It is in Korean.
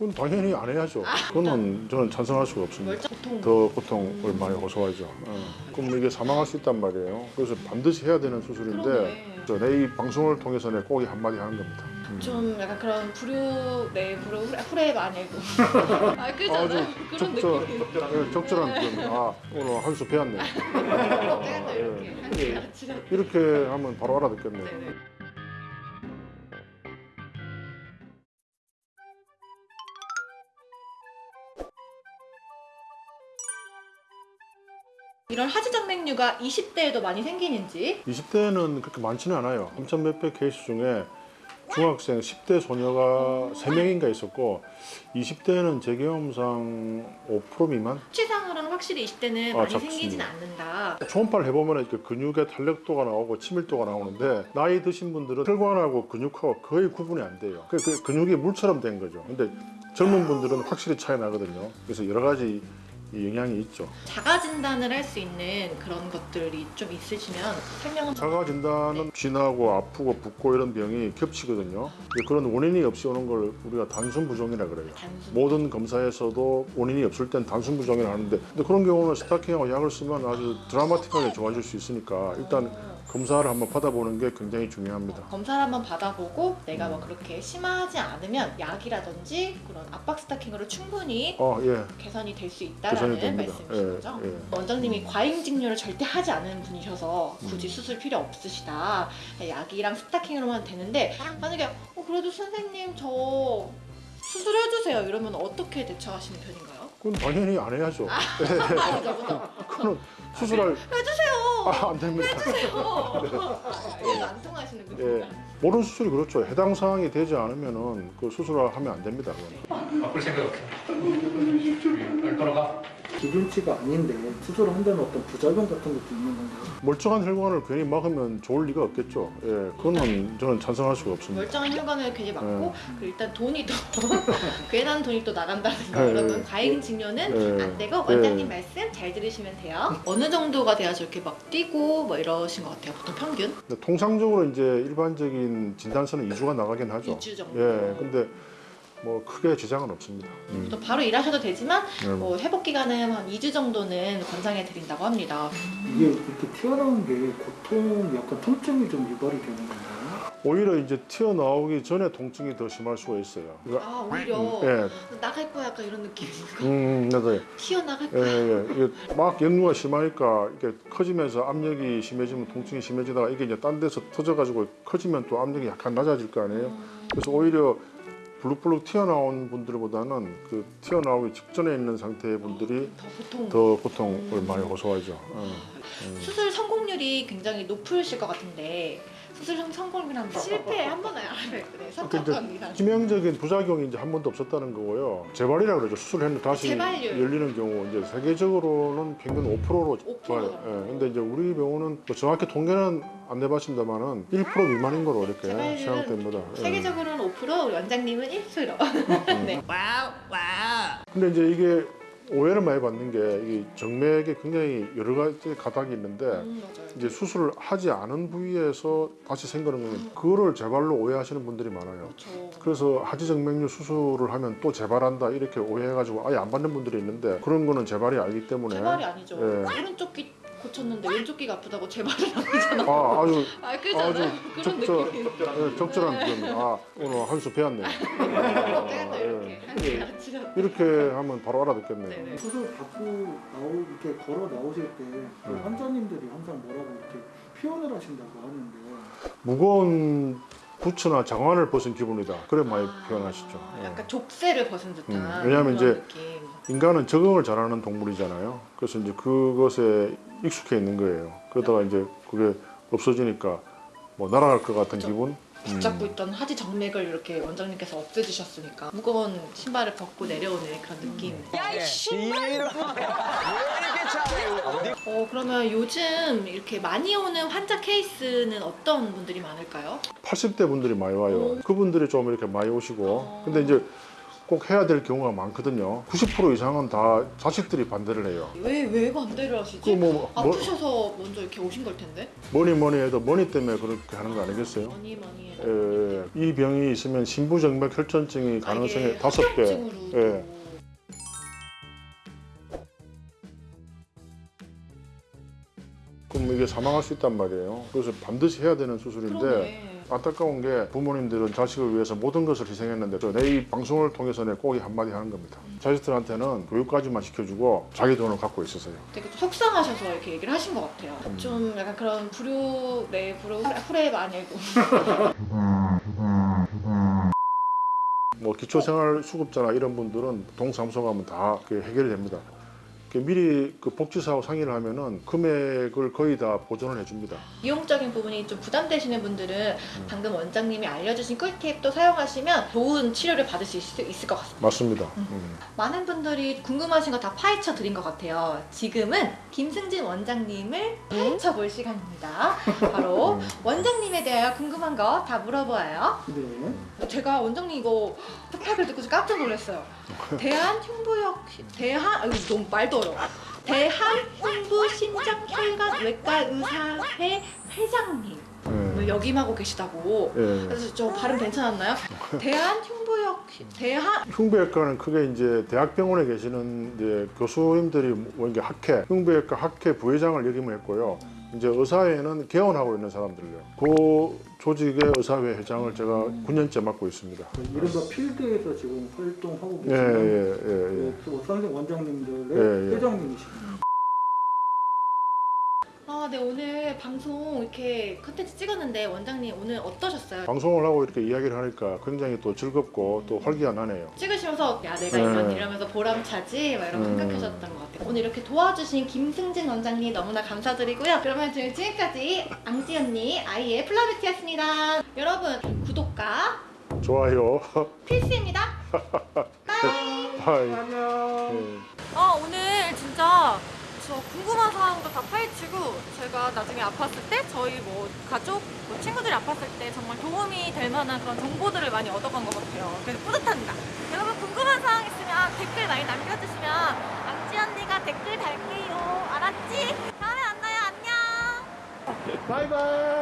그건 당연히 안 해야죠. 그거는 저는 찬성할 수가 없습니다. 더 고통을 많이 호소하죠. 어. 그럼 이게 사망할 수 있단 말이에요. 그래서 반드시 해야 되는 수술인데 내 이 방송을 통해서 내꼭이 한마디 하는 겁니다. 음. 좀 약간 그런 불효 네 불효 후레, 아니고 아 그잖아 아주 그런 적절, 느낌이 예, 적절한 그런 아 오늘 한수 배웠네. 또 예, 이렇게 하면 바로 알아듣겠네. 네네. 이런 하지정맥류가 20대에도 많이 생기는지 20대는 그렇게 많지는 않아요. 3천 몇백 케이스 중에 중학생 10대 소녀가 3명인가 있었고 20대는 제 경험상 5% 미만? 수치상으로는 확실히 20대는 아, 많이 잡습니다. 생기진 않는다 초음파를 해보면 이렇게 근육의 탄력도가 나오고 치밀도가 나오는데 나이 드신 분들은 혈관하고 근육하고 거의 구분이 안 돼요. 그, 그 근육이 물처럼 된 거죠. 근데 젊은 분들은 확실히 차이 나거든요. 그래서 여러 가지 이 영향이 있죠. 자가 진단을 할 수 있는 그런 것들이 좀 있으시면 설명은 자가 진단은 쥐나고 아프고 붓고 이런 병이 겹치거든요. 그런 원인이 없이 오는 걸 우리가 단순 부종이라 그래요. 단순 모든 검사에서도 원인이 없을 땐 단순 부종이라 하는데 근데 그런 경우는 스타킹하고 약을 쓰면 아주 드라마틱하게 좋아질 수 있으니까 일단 검사를 한번 받아보는 게 굉장히 중요합니다. 검사를 한번 받아보고 내가 뭐 그렇게 심하지 않으면 약이라든지 그런 압박 스타킹으로 충분히 어, 예. 개선이 될 수 있다라는 됩니다. 말씀이신 예, 거죠? 예. 원장님이 과잉 직류를 절대 하지 않은 분이셔서 굳이 음. 수술 필요 없으시다. 약이랑 스타킹으로만 되는데 만약에 어, 그래도 선생님 저 수술해주세요 이러면 어떻게 대처하시는 편인가요? 그건 당연히 안 해야죠. 아. 그거는 수술할 해주세요. 아, 안 됩니다. 해주세요. 이해가 안 통하시는 예. 모든 수술이 그렇죠. 해당 사항이 되지 않으면은 그 수술을 하면 안 됩니다. 그건. 바꿀 생각 없어. 날 돌아가. 기준치가 아닌데 수술을 한다는 어떤 부작용 같은 것도 있는 건가요? 멀쩡한 혈관을 괜히 막으면 좋을 리가 없겠죠. 예, 그거는 저는 찬성할 수가 없습니다. 멀쩡한 혈관을 괜히 막고 네. 그리고 일단 돈이 또 괜한 돈이 또 나간다는 거 네. 여러분 과잉 직료는 네. 안 되고 네. 원장님 말씀 잘 들으시면 돼요 어느 정도가 돼야 저렇게 막 뛰고 뭐 이러신 것 같아요 보통 평균 통상적으로 이제 일반적인 진단서는 2주가 나가긴 하죠. 2주 정도 예, 근데 뭐 크게 지장은 없습니다. 음. 또 바로 일하셔도 되지만 네, 뭐 회복 기간은 한 2주 정도는 권장해 드린다고 합니다 이게 이렇게 튀어나온 게 고통, 약간 통증이 좀 유발이 되는 건가요? 오히려 이제 튀어나오기 전에 통증이 더 심할 수가 있어요. 아 오히려 예, 나갈 거야 약간 이런 느낌인가 음, 맞아요. 튀어나갈 예, 거야 예, 이게 막 역류가 심하니까 이게 커지면서 압력이 심해지면 통증이 심해지다가 이게 이제 딴 데서 터져가지고 커지면 또 압력이 약간 낮아질 거 아니에요. 그래서 오히려 블룩블룩 튀어나온 분들보다는 그 튀어나오기 직전에 있는 상태의 분들이 더 보통 더 고통을 많이 호소하죠. 어. 음. 수술 성공률이 굉장히 높으실 것 같은데 수술 성공률은 실패 한 번에 네, 그러니까 3번 이상 치명적인 부작용이 이제 한 번도 없었다는 거고요. 재발이라 그러죠. 수술했는데 다시 재발률. 열리는 경우 이제 세계적으로는 평균 5%로 5% 좋아요. 정도. 예. 근데 이제 우리 병원은 뭐 정확히 통계는 안 내봤습니다만은 1% 미만인 거로 이렇게 재발률은 생각됩니다. 예. 세계적으로는 5% 우리 원장님은 1% 네. 와우 와우 근데 이제 이게 오해를 많이 받는 게이 정맥에 굉장히 여러 가지 가닥이 있는데 음, 이제 수술을 하지 않은 부위에서 다시 생기는 거는 그거를 재발로 오해하시는 분들이 많아요. 그렇죠 그래서 하지정맥류 수술을 하면 또 재발한다 이렇게 오해해가지고 아예 안 받는 분들이 있는데 그런 거는 재발이 아니기 때문에 재발이 아니죠 예. 오른쪽 귀 고쳤는데 왼쪽 귀가 아프다고 재발은 아니잖아 아 아주 아 그잖아 아주 그런 적절- 느낌이 예, 적절한 표현. 아 오늘 한 수 배웠네. 아, 이렇게 예. 한 이렇게 하면 바로 알아듣겠네요. 네네 수술 받고 나오, 이렇게 걸어 나오실 때그 음. 환자님들이 항상 뭐라고 이렇게 표현을 하신다고 하는데 무거운 부츠나 장화를 벗은 기분이다. 그래 많이 아, 표현하시죠. 예. 약간 족쇄를 벗은 듯한 음, 왜냐하면 그런 이제 느낌. 인간은 적응을 잘하는 동물이잖아요. 그래서 이제 그것에 익숙해 있는 거예요. 그러다가 이제 그게 없어지니까 뭐 날아갈 것 같은 그죠. 기분. 붙잡고 음. 있던 하지 정맥을 이렇게 원장님께서 없애주셨으니까 무거운 신발을 벗고 내려오는 그런 느낌. 야이 신발 왜 이렇게? 어디 어 그러면 요즘 이렇게 많이 오는 환자 케이스는 어떤 분들이 많을까요? 80대 분들이 많이 와요. 오. 그분들이 좀 이렇게 많이 오시고. 어. 근데 이제 꼭 해야 될 경우가 많거든요. 90% 이상은 다 자식들이 반대를 해요. 왜 왜 반대를 하시지? 그 뭐, 뭐 아프셔서 먼저 이렇게 오신 걸 텐데. 뭐니 뭐니 해도 뭐니 때문에 그렇게 하는 거 아니겠어요? 많이 많이. 예, 이 병이 있으면 신부정맥 혈전증이 가능성이 다섯 배. 예. 그럼 이게 사망할 수 있단 말이에요. 그래서 반드시 해야 되는 수술인데 그러네. 안타까운 게 부모님들은 자식을 위해서 모든 것을 희생했는데 내 이 방송을 통해서 내 꼭이 한마디 하는 겁니다. 자식들한테는 교육까지만 시켜주고 자기 돈을 갖고 있으세요. 되게 좀 속상하셔서 이렇게 얘기를 하신 것 같아요. 음. 좀 약간 그런 불효, 네, 불효, 후레- 아니고. 뭐 기초생활 수급자나 이런 분들은 동사무소 가면 다 해결이 됩니다. 이렇게 미리 그 복지사하고 상의를 하면은 금액을 거의 다 보전을 해줍니다. 비용적인 부분이 좀 부담되시는 분들은 방금 원장님이 알려주신 꿀팁도 사용하시면 좋은 치료를 받을 수 있을, 있을 것 같습니다. 맞습니다. 음. 많은 분들이 궁금하신 거 다 파헤쳐 드린 것 같아요. 지금은 김승진 원장님을 파헤쳐 볼 시간입니다. 바로 음. 원장님에 대하여 궁금한 거 다 물어보아요. 네. 제가 원장님 이거 부탁을 듣고 좀 깜짝 놀랐어요. 대한 흉부역 대한 아유 너무 말도 어려워. 대한 흉부 신장 혈관 외과 의사회 회장님 예. 역임하고 계시다고. 예. 그래서 저 발음 괜찮았나요? 대한 흉부역 대한 흉부외과는 크게 이제 대학병원에 계시는 이제 교수님들이 뭐 이게 학회, 흉부외과 학회 부회장을 역임을 했고요. 이제 의사회는 개원하고 있는 사람들요. 그 조직의 의사회 회장을 제가 9년째 맡고 있습니다. 이른바 필드에서 지금 활동하고 예, 계시는 예, 예, 예. 네, 또 선생 원장님들의 예, 예. 회장님이십니다. 아, 네 오늘 방송 이렇게 컨텐츠 찍었는데 원장님 오늘 어떠셨어요? 방송을 하고 이렇게 이야기를 하니까 굉장히 또 즐겁고 또 활기가나네요. 찍으시면서 야 내가 네. 이런 이러면서 보람차지 막 이런 음. 생각하셨던 것 같아요. 오늘 이렇게 도와주신 김승진 원장님 너무나 감사드리고요. 그러면 지금 지금까지 앙지 언니 아이의 플라베티였습니다. 여러분 구독과 좋아요. 필수입니다. 바이. 바이. 안녕. 예. 아 오늘 진짜 저 궁금한 사항도 다 파헤치고 제가 나중에 아팠을 때 저희 뭐 가족 뭐 친구들이 아팠을 때 정말 도움이 될 만한 그런 정보들을 많이 얻어간 것 같아요. 그래서 뿌듯합니다. 여러분 궁금한 사항 있으면 댓글 많이 남겨주시면 앙지 언니가 댓글 달게요. 알았지? 다음에 만나요. 안녕. 바이바이.